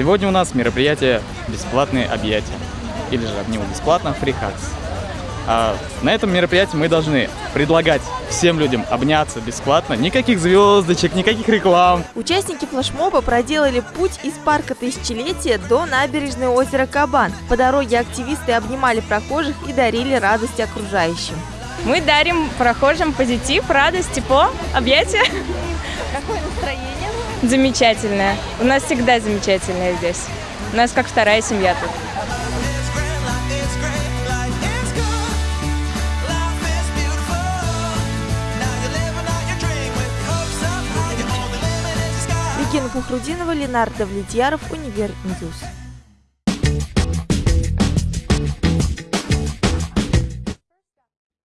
Сегодня у нас мероприятие «Бесплатные объятия» или же него бесплатно «Free Hugs». А на этом мероприятии мы должны предлагать всем людям обняться бесплатно. Никаких звездочек, никаких реклам. Участники флешмоба проделали путь из парка Тысячелетия до набережной озера Кабан. По дороге активисты обнимали прохожих и дарили радость окружающим. Мы дарим прохожим позитив, радость, тепло, объятия. Какое настроение? Замечательное. У нас всегда замечательное здесь. У нас как вторая семья тут. Регина Фахрутдинова, Ленар Давлетьяров, Универ News.